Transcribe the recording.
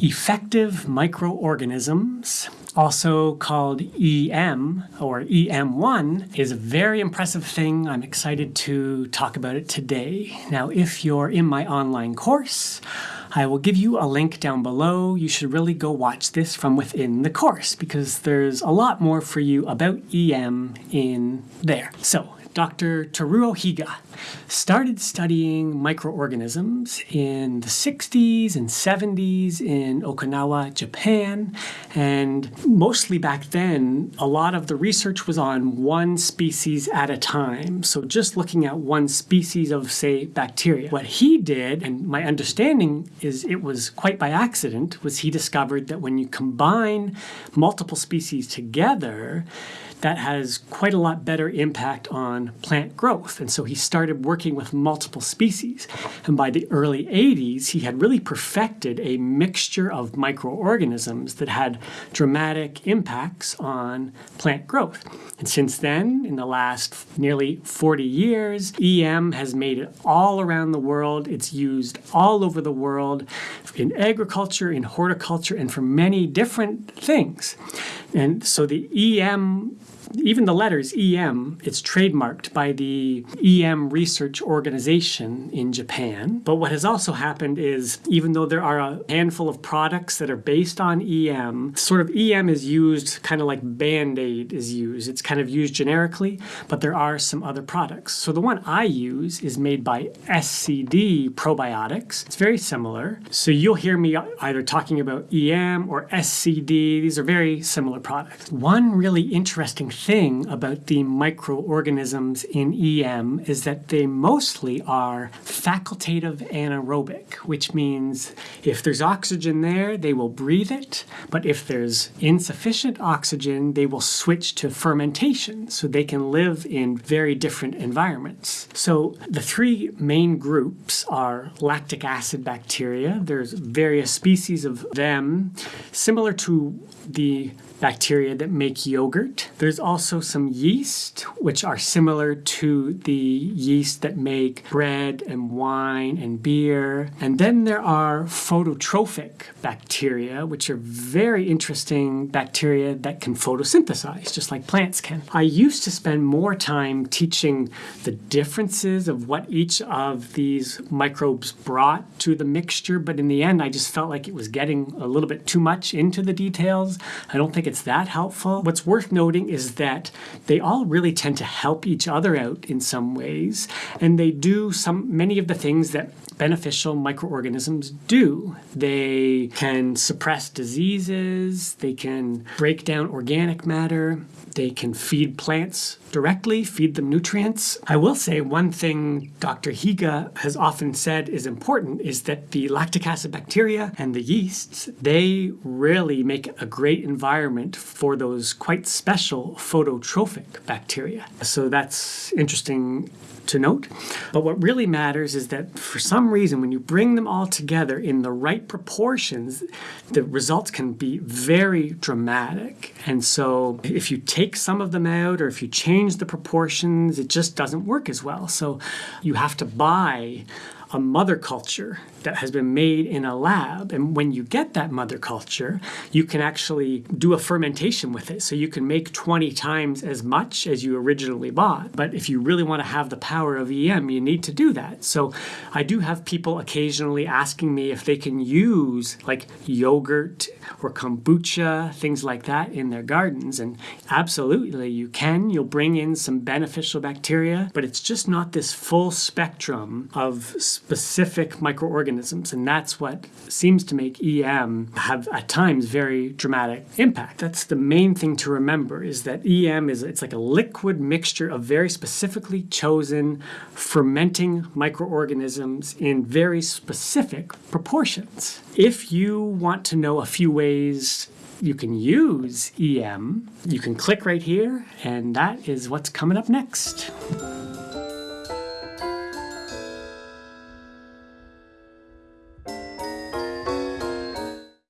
Effective microorganisms, also called EM or EM1, is a very impressive thing. I'm excited to talk about it today. Now, if you're in my online course, I will give you a link down below. You should really go watch this from within the course because there's a lot more for you about EM in there. So Dr. Teruo Higa started studying microorganisms in the 60s and 70s in Okinawa, Japan, and mostly back then, a lot of the research was on one species at a time, so just looking at one species of, say, bacteria. What he did, and my understanding is it was quite by accident, was he discovered that when you combine multiple species together, that has quite a lot better impact on plant growth. And so he started working with multiple species. And by the early 80s, he had really perfected a mixture of microorganisms that had dramatic impacts on plant growth. And since then, in the last nearly 40 years, EM has made it all around the world. It's used all over the world in agriculture, in horticulture, and for many different things. And so the EM even the letters EM, it's trademarked by the EM Research Organization in Japan. But what has also happened is, even though there are a handful of products that are based on EM, sort of EM is used kind of like Band-Aid is used. It's kind of used generically, but there are some other products. So the one I use is made by SCD Probiotics. It's very similar. So you'll hear me either talking about EM or SCD. These are very similar products. One really interesting thing about the microorganisms in EM is that they mostly are facultative anaerobic, which means if there's oxygen there, they will breathe it, but if there's insufficient oxygen, they will switch to fermentation, so they can live in very different environments. So the three main groups are lactic acid bacteria. There's various species of them, similar to the bacteria that make yogurt. There's also some yeast, which are similar to the yeast that make bread and wine and beer. And then there are phototrophic bacteria, which are very interesting bacteria that can photosynthesize, just like plants can. I used to spend more time teaching the differences of what each of these microbes brought to the mixture, but in the end, I just felt like it was getting a little bit too much into the details. I don't think it's that helpful. What's worth noting is that they all really tend to help each other out in some ways, and they do some many of the things that beneficial microorganisms do. They can suppress diseases, they can break down organic matter, they can feed plants directly, feed them nutrients. I will say one thing Dr. Higa has often said is important is that the lactic acid bacteria and the yeasts, they really make a great environment for those quite special phototrophic bacteria. So that's interesting to note. But what really matters is that for some reason, when you bring them all together in the right proportions, the results can be very dramatic. And so if you take some of them out or if you change the proportions, it just doesn't work as well. So you have to buy a mother culture that has been made in a lab. And when you get that mother culture, you can actually do a fermentation with it. So you can make 20 times as much as you originally bought. But if you really want to have the power of EM, you need to do that. So I do have people occasionally asking me if they can use like yogurt or kombucha, things like that in their gardens. And absolutely you can. You'll bring in some beneficial bacteria, but it's just not this full spectrum of specific microorganisms. And that's what seems to make EM have at times very dramatic impact. That's the main thing to remember is that EM is it's like a liquid mixture of very specifically chosen fermenting microorganisms in very specific proportions. If you want to know a few ways you can use EM, you can click right here, and that is what's coming up next.